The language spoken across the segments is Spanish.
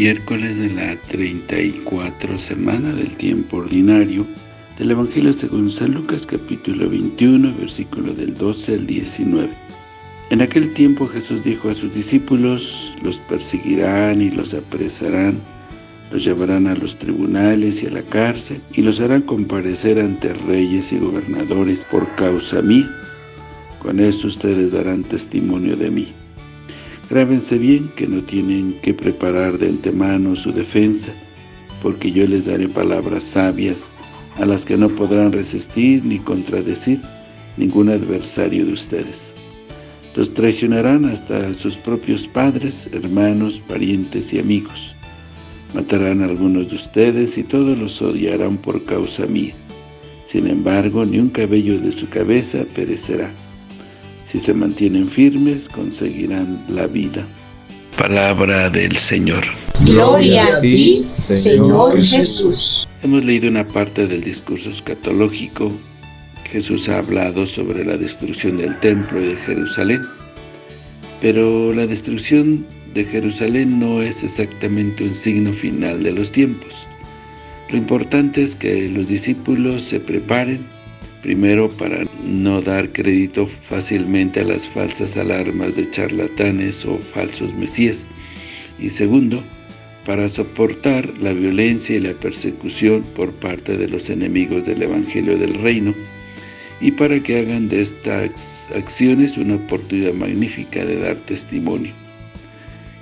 miércoles de la 34 semana del tiempo ordinario del Evangelio según San Lucas capítulo 21, versículo del 12 al 19. En aquel tiempo Jesús dijo a sus discípulos, los perseguirán y los apresarán, los llevarán a los tribunales y a la cárcel, y los harán comparecer ante reyes y gobernadores por causa mía. Con esto ustedes darán testimonio de mí. Grábense bien que no tienen que preparar de antemano su defensa, porque yo les daré palabras sabias, a las que no podrán resistir ni contradecir ningún adversario de ustedes. Los traicionarán hasta sus propios padres, hermanos, parientes y amigos. Matarán a algunos de ustedes y todos los odiarán por causa mía. Sin embargo, ni un cabello de su cabeza perecerá. Si se mantienen firmes, conseguirán la vida. Palabra del Señor. Gloria a ti, Señor Jesús. Hemos leído una parte del discurso escatológico. Jesús ha hablado sobre la destrucción del templo de Jerusalén. Pero la destrucción de Jerusalén no es exactamente un signo final de los tiempos. Lo importante es que los discípulos se preparen Primero, para no dar crédito fácilmente a las falsas alarmas de charlatanes o falsos mesías. Y segundo, para soportar la violencia y la persecución por parte de los enemigos del Evangelio del Reino, y para que hagan de estas acciones una oportunidad magnífica de dar testimonio.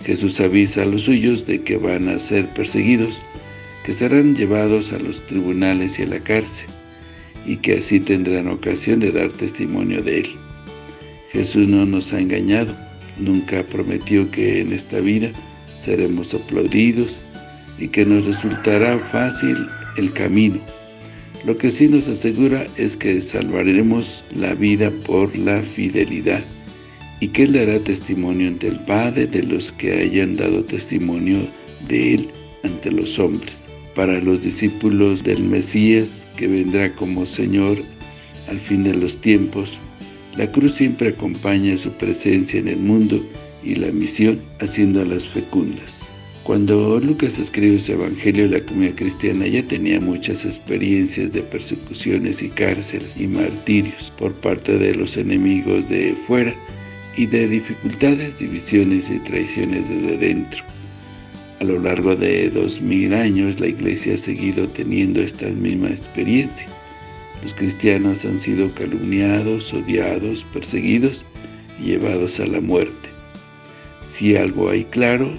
Jesús avisa a los suyos de que van a ser perseguidos, que serán llevados a los tribunales y a la cárcel, y que así tendrán ocasión de dar testimonio de Él. Jesús no nos ha engañado, nunca prometió que en esta vida seremos aplaudidos y que nos resultará fácil el camino. Lo que sí nos asegura es que salvaremos la vida por la fidelidad y que Él dará testimonio ante el Padre de los que hayan dado testimonio de Él ante los hombres. Para los discípulos del Mesías, que vendrá como Señor al fin de los tiempos. La cruz siempre acompaña su presencia en el mundo y la misión haciéndolas fecundas. Cuando Lucas escribe ese evangelio, la comunidad cristiana ya tenía muchas experiencias de persecuciones y cárceles y martirios por parte de los enemigos de fuera y de dificultades, divisiones y traiciones desde dentro. A lo largo de dos mil años, la Iglesia ha seguido teniendo esta misma experiencia. Los cristianos han sido calumniados, odiados, perseguidos y llevados a la muerte. Si algo hay claro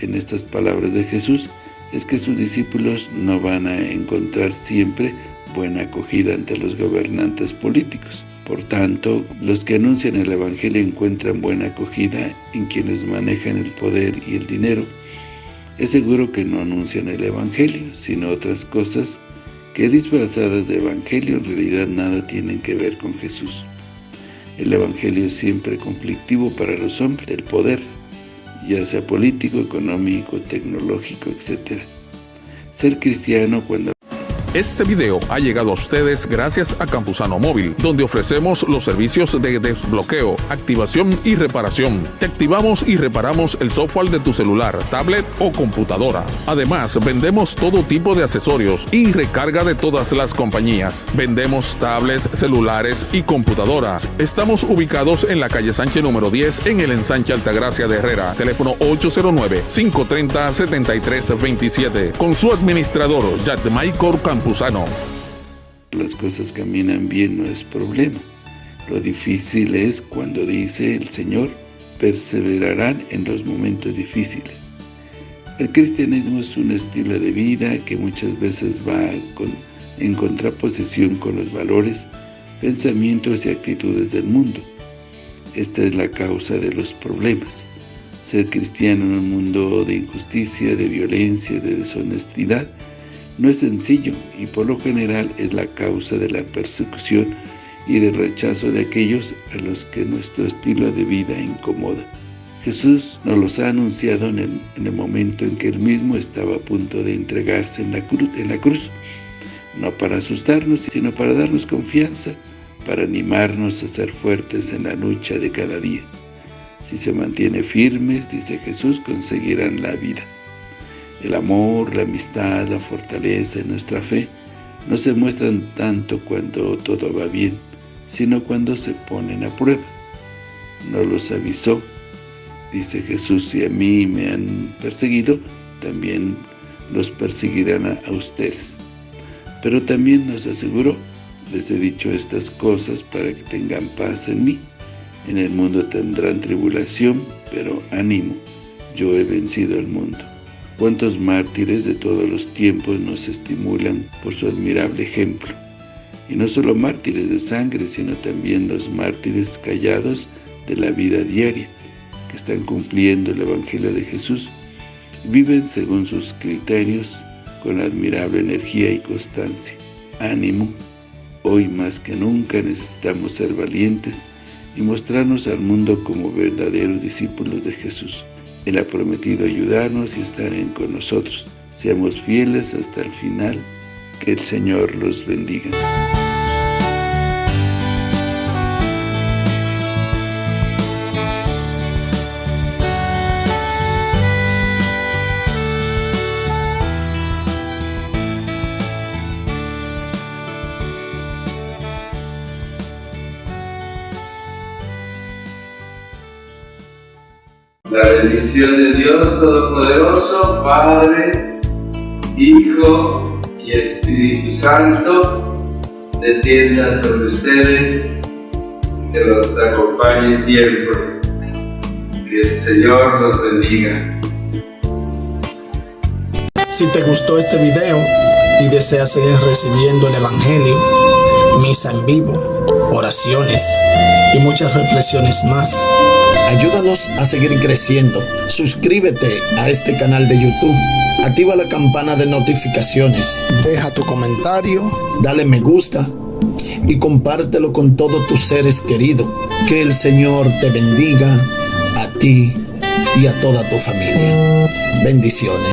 en estas palabras de Jesús, es que sus discípulos no van a encontrar siempre buena acogida ante los gobernantes políticos. Por tanto, los que anuncian el Evangelio encuentran buena acogida en quienes manejan el poder y el dinero, es seguro que no anuncian el Evangelio, sino otras cosas que disfrazadas de Evangelio en realidad nada tienen que ver con Jesús. El Evangelio es siempre conflictivo para los hombres del poder, ya sea político, económico, tecnológico, etc. Ser cristiano cuando este video ha llegado a ustedes gracias a Campusano Móvil, donde ofrecemos los servicios de desbloqueo, activación y reparación. Te activamos y reparamos el software de tu celular, tablet o computadora. Además, vendemos todo tipo de accesorios y recarga de todas las compañías. Vendemos tablets, celulares y computadoras. Estamos ubicados en la calle Sánchez número 10 en el ensanche Altagracia de Herrera. Teléfono 809-530-7327. Con su administrador, Michael Las cosas caminan bien, no es problema. Lo difícil es cuando dice el Señor, perseverarán en los momentos difíciles. El cristianismo es un estilo de vida que muchas veces va en contraposición con los valores, pensamientos y actitudes del mundo. Esta es la causa de los problemas. Ser cristiano en un mundo de injusticia, de violencia, de deshonestidad, no es sencillo y por lo general es la causa de la persecución y del rechazo de aquellos a los que nuestro estilo de vida incomoda. Jesús nos los ha anunciado en el, momento en que Él mismo estaba a punto de entregarse en la, cruz, en la cruz, no para asustarnos, sino para darnos confianza, para animarnos a ser fuertes en la lucha de cada día. Si se mantiene firmes, dice Jesús, conseguirán la vida. El amor, la amistad, la fortaleza y nuestra fe no se muestran tanto cuando todo va bien, sino cuando se ponen a prueba. No los avisó, dice Jesús, si a mí me han perseguido, también los perseguirán a, ustedes. Pero también nos aseguró, les he dicho estas cosas para que tengan paz en mí. En el mundo tendrán tribulación, pero ánimo, yo he vencido al mundo. Cuántos mártires de todos los tiempos nos estimulan por su admirable ejemplo. Y no solo mártires de sangre, sino también los mártires callados de la vida diaria, que están cumpliendo el Evangelio de Jesús Viven según sus criterios con admirable energía y constancia. Ánimo, hoy más que nunca necesitamos ser valientes y mostrarnos al mundo como verdaderos discípulos de Jesús. Él ha prometido ayudarnos y estar en con nosotros. Seamos fieles hasta el final. Que el Señor los bendiga. La bendición de Dios Todopoderoso, Padre, Hijo y Espíritu Santo, descienda sobre ustedes, que los acompañe siempre. Que el Señor los bendiga. Si te gustó este video y deseas seguir recibiendo el Evangelio, misa en vivo, oraciones y muchas reflexiones más, Ayúdanos a seguir creciendo. Suscríbete a este canal de YouTube. Activa la campana de notificaciones. Deja tu comentario. Dale me gusta. Y compártelo con todos tus seres queridos. Que el Señor te bendiga a ti y a toda tu familia. Bendiciones.